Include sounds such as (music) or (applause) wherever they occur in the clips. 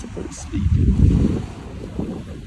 so to sleep.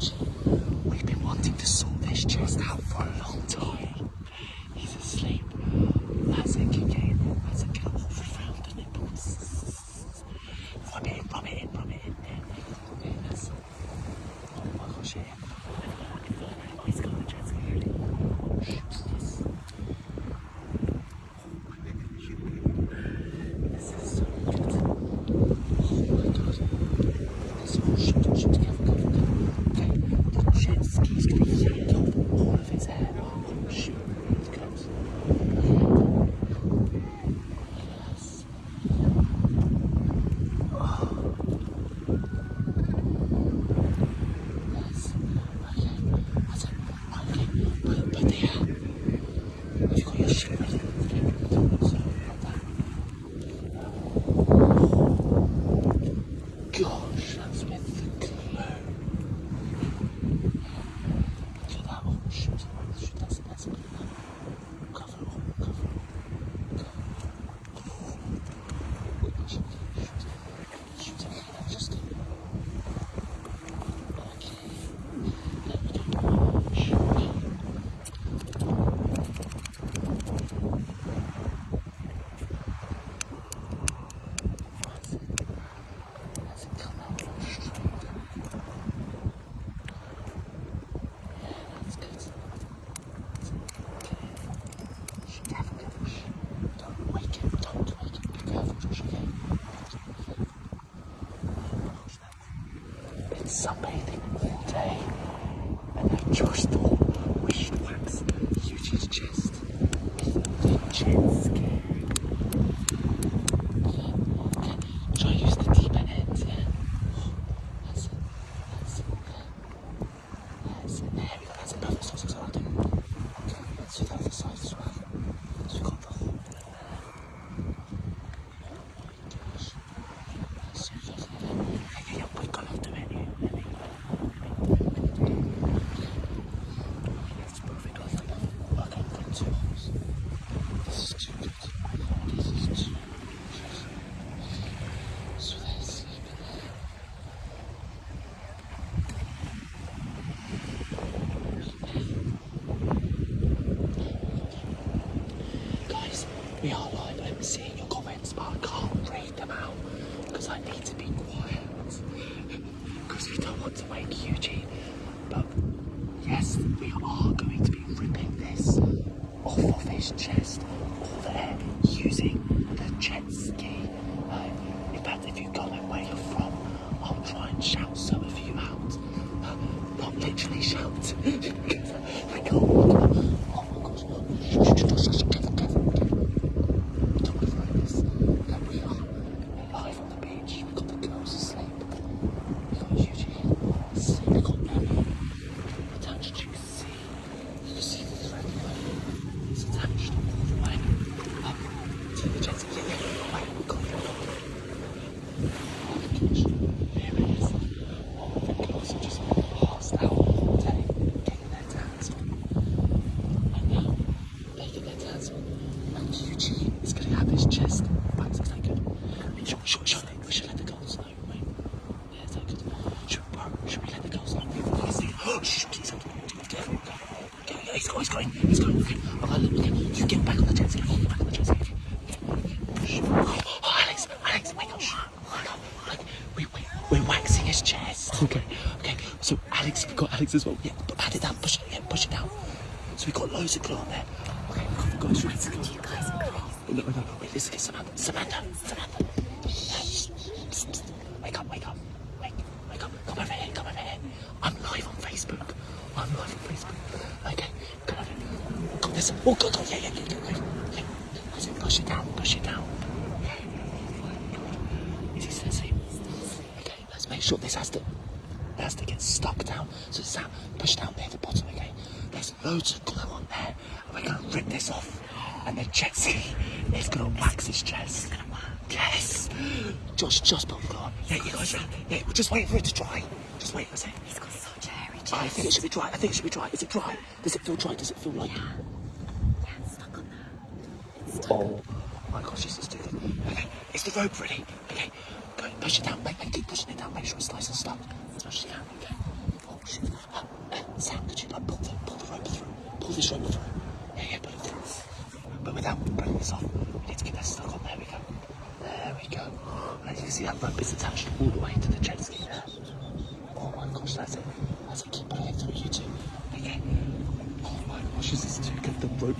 huge Shit. sunbathing all day. And I just thought we should wax Eugene's chest with the jet skin. we are going to be ripping this off of his chest, all there using the jet ski. He's going. He's going. Okay. Okay, look, okay. You get back on the jet. Get back on the jet ski. Oh, Alex, Alex, wake up. Oh, wake up. We're waxing his chest. Okay. Okay. So, Alex, we've got Alex as well. Yeah, add it down. Push it. Yeah, push it down. So, we've got loads of glue on there. Okay, we've got loads of glue. Guys. Oh, no, no, no. Wait, listen, listen, Samantha. Samantha. Samantha. Shh. Psst, psst. Wake up, wake up. Wake, wake up. Come over here, come over here. I'm live on Facebook. I'm live on Facebook. Okay. Listen. Oh, go, go. Yeah, yeah, yeah, yeah. yeah. yeah. That's it. Push it down. Push it down. Is he still asleep? Okay, let's make sure this has to, it has to get stuck down. So it's down, push down near the bottom. Okay, there's loads of glue on there, and we're gonna rip this off, and the jet ski is gonna wax his chest. Yes. Josh, just put the glue on. Yeah, you guys. Yeah, we're just waiting for it to dry. Just wait a second. He's got such a hairy chest. I think it should be dry. I think it should be dry. Is it dry? Does it feel dry? Does it feel like? Yeah, it's stuck on stuck. Oh my gosh, this is too good. Okay, is the rope ready? Okay, go push it down. Make, make, keep pushing it down. Make sure it's nice and stuck. Push it down. Okay. Oh shit. Uh, uh, Sam, could you like pull the pull the rope through? Pull this rope through. Yeah, yeah, pull it through. But without breaking this off, we need to get that stuck on. There we go. There we go. And as you can see, that rope is attached all the way to the jet ski there. Oh my gosh, that's it. That's it. Keep pulling it through, you two. Okay. Oh my gosh, this is too good. The rope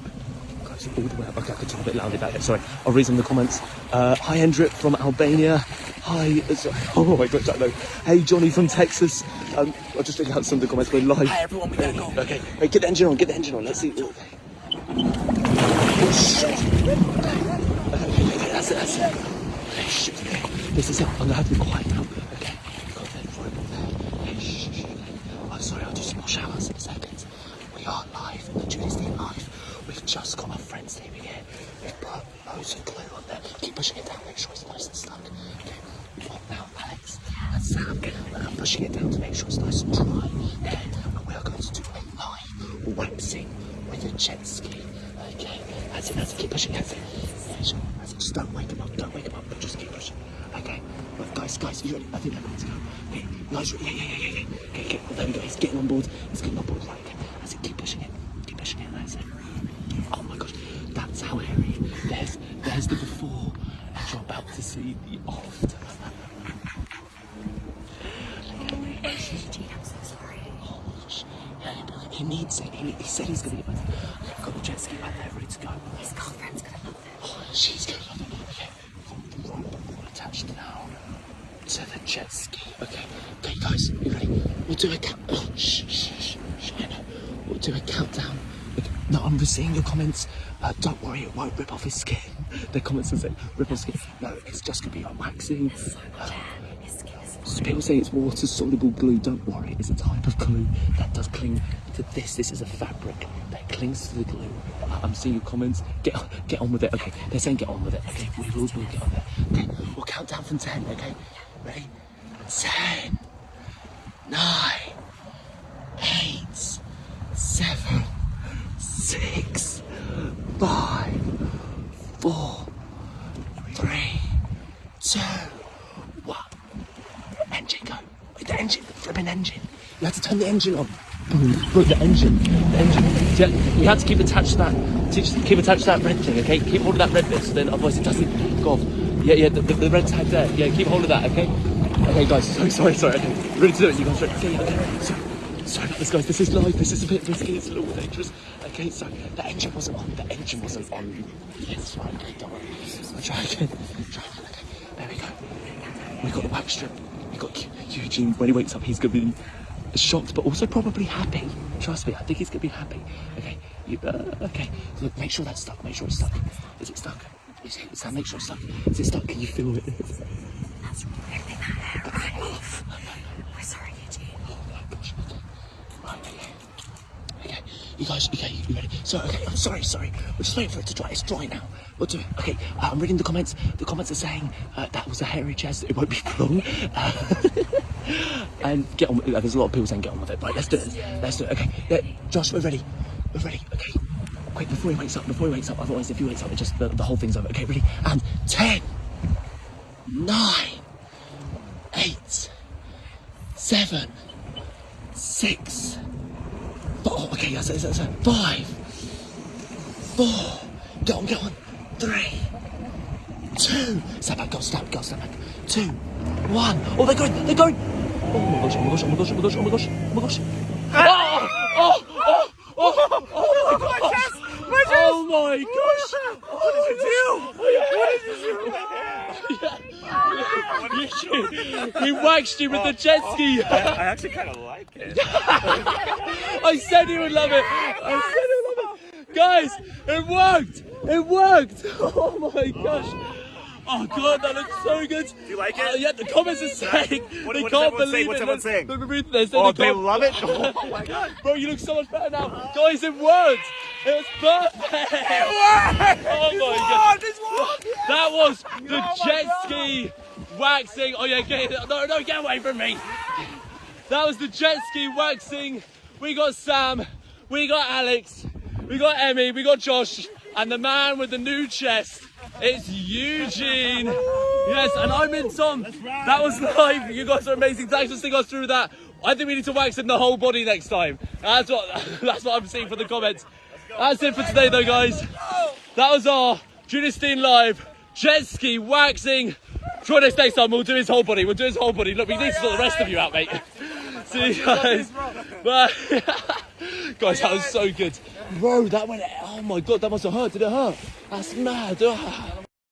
goes all the way up. Okay, I could talk a bit loudly about it. Sorry. I'll read some of the comments. Uh, hi, Hendrik from Albania. Hi. (laughs) Oh my I know. Hey, Johnny from Texas. Um, I'll just read out some of the comments. We're live. Hi, everyone. We gotta go. Okay. Hey, get the engine on. Get the engine on. Let's see. Okay. Oh, shit. Okay, that's it. That's it. Okay, shit. Okay. This is it. I'm gonna have to be quiet now. Okay. Got that rope on there. Hey, shh, shh. I'm sorry. I'll do some more showers in a second. We are live. The Julie's team live. We've just got our here. We've put loads of glue on there. Keep pushing it down. Make sure it's nice and stuck. Okay. What now, Alex and Sam? I'm pushing it down to make sure it's nice and dry. Okay. And we are going to do a live waxing with a jet ski. Okay. That's it. That's it. Keep pushing. That's it. That's it. Just don't wake him up. Don't wake him up. But just keep pushing. Okay. Right, guys, guys, you ready? I think they're ready to go. Okay. Guys, yeah, yeah, yeah, yeah, yeah. Okay, okay. Well, there we go. He's getting on board. He's getting on board. Right. Okay. That's it. Keep pushing it. Keep pushing it. That's it. Oh my gosh. That's how hairy. There's, there's the before, and you're about to see the after. Eugene, I'm so sorry. Oh my gosh. He- he needs it. He, he said he's going to get back. Okay, I've got the jet ski right there ready to go. His girlfriend's gonna love this. Oh, she's going to love it. Okay. The rope attached now to the jet ski. Okay. Okay, guys, you ready? We'll do a count. Oh, shh, shh, shh, shh. We'll do a countdown. No, I'm seeing your comments. Uh, don't worry, it won't rip off his skin. (laughs) The comments are saying rip off skin. No, it's just going to be a waxing. Uh, His skin is So people say it's water soluble glue. Don't worry, it's a type of glue that does cling to this. This is a fabric that clings to the glue. I'm seeing your comments. Get on, get on with it. Okay, they're saying get on with it. Okay, we will, we'll get on there. Okay, we'll count down from ten. Okay, ready? Ten, nine, eight, seven, six, five, four, three, two, one. Engine go. Wait, the engine, flipping engine. You have to turn the engine on. Boom, the engine, the engine. Yeah, you have to keep attached to that. Keep attached to that red thing, okay? Keep hold of that red bit, so then otherwise it doesn't go off. Yeah, yeah, the, the, the red tag there. Yeah, keep hold of that, okay? Okay, guys. Sorry, sorry, sorry. Okay, ready to do it? You guys ready? Okay, yeah, okay. Sorry about this, guys. This is live. This is a bit risky. It's a little dangerous. Okay, so the engine wasn't on. The engine wasn't on. Yes, right. Okay, don't worry. I'll try again. Try again. Okay, there we go. We got the wax strip. We got Eugene. When he wakes up, he's gonna be shocked, but also probably happy. Trust me, I think he's gonna be happy. Okay, you, uh, okay. Look, make sure that's stuck. Make sure it's stuck. Is it stuck? Is it? Sam, make sure it's stuck. Is it stuck? Can you feel it? That's really not hair, right? We're sorry, Eugene. Oh my gosh. Okay. Right. Okay. Okay. You guys. Okay. You ready? So. Okay. I'm sorry. Sorry. We're just waiting for it to dry. It's dry now. We'll do it. Okay. Uh, I'm reading the comments. The comments are saying uh, that was a hairy chest. It won't be long. Uh, (laughs) and get on. With, uh, there's a lot of people saying get on with it. Right. Let's do it. Let's do it. Okay. Yeah, Josh, we're ready. We're ready. Okay. Quick before he wakes up. Before he wakes up. Otherwise, if he wakes up, it just the, the whole thing's over. Okay. Ready? And ten, nine, eight, seven, six. Oh, okay, that's it, that's. Five, four, get on, get on. Three, two. Step back, go, step, go, step back. Two, one. Oh, they're going, they're going. Oh my gosh, oh my gosh, oh my gosh, oh my gosh, oh my gosh, oh my gosh. Ah! Oh, oh, oh, oh, oh, oh, oh, oh my gosh. Oh my gosh. What did you do? What did you do? (laughs) he waxed you with the jet ski. I, I actually kind of like it. (laughs) I said he would love it. I said he would love it. Guys, it worked! It worked! (laughs) Oh my gosh! Oh god, that looks so good. Do you like it? Uh, yeah, the comments are saying What- they what can't does everyone say? believe What's it. everyone saying? Look, they're saying Oh, they they love it? Oh my god. Bro, you look so much better now. Guys, it worked! It was perfect! Oh my god! That was the jet ski waxing. Oh yeah, get no, no, get away from me. That was the jet ski waxing. We got Sam, we got Alex, we got Emmy, we got Josh, and the man with the new chest. It's Eugene. Yes, and I'm in Tom. That was live. You guys are amazing. Thanks for sticking us through that. I think we need to wax him the whole body next time. That's what (laughs) that's what I'm seeing from the comments. That's it for today though, guys. That was our Junistine live jet ski waxing. Try this next time. We'll do his whole body. We'll do his whole body. Look, we need to sort the rest of you out, mate. (laughs) See you guys. (laughs) Bye. (laughs) guys, that was so good. Bro, that went. Oh my god, that must have hurt. Did it hurt? That's mad. Ah.